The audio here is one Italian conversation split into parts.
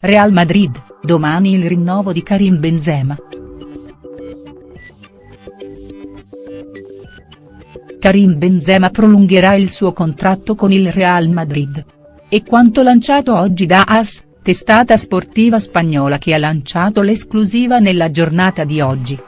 Real Madrid, domani il rinnovo di Karim Benzema. Karim Benzema prolungherà il suo contratto con il Real Madrid. E quanto lanciato oggi da AS, testata sportiva spagnola che ha lanciato l'esclusiva nella giornata di oggi.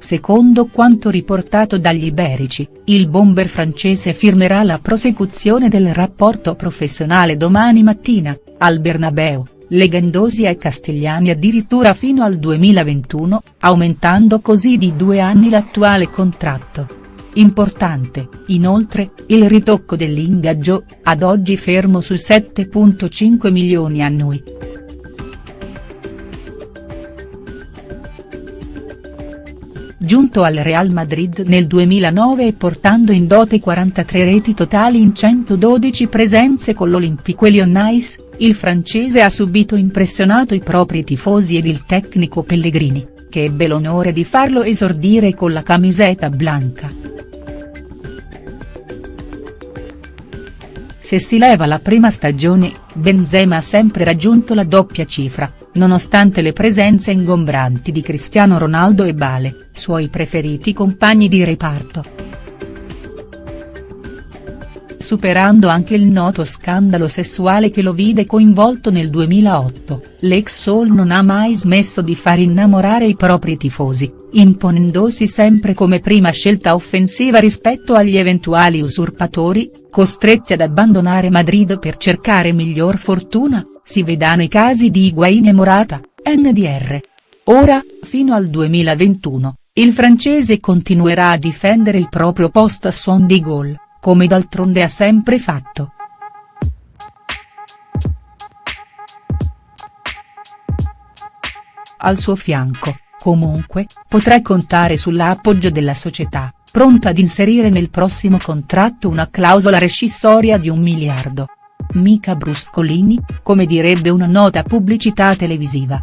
Secondo quanto riportato dagli iberici, il bomber francese firmerà la prosecuzione del rapporto professionale domani mattina, al Bernabeu, legandosi ai castigliani addirittura fino al 2021, aumentando così di due anni l'attuale contratto. Importante, inoltre, il ritocco dell'ingaggio, ad oggi fermo su 7.5 milioni annui. Giunto al Real Madrid nel 2009 e portando in dote 43 reti totali in 112 presenze con l'Olympique Lyonnais, il francese ha subito impressionato i propri tifosi ed il tecnico Pellegrini, che ebbe l'onore di farlo esordire con la camiseta blanca. Se si leva la prima stagione, Benzema ha sempre raggiunto la doppia cifra, nonostante le presenze ingombranti di Cristiano Ronaldo e Bale, suoi preferiti compagni di reparto. Superando anche il noto scandalo sessuale che lo vide coinvolto nel 2008, l'ex Soul non ha mai smesso di far innamorare i propri tifosi, imponendosi sempre come prima scelta offensiva rispetto agli eventuali usurpatori, costretti ad abbandonare Madrid per cercare miglior fortuna, si vedano i casi di Higuain e Morata, NDR. Ora, fino al 2021, il francese continuerà a difendere il proprio posto a suon di gol, come d'altronde ha sempre fatto. Al suo fianco, comunque, potrà contare sull'appoggio della società, pronta ad inserire nel prossimo contratto una clausola rescissoria di un miliardo mica bruscolini, come direbbe una nota pubblicità televisiva.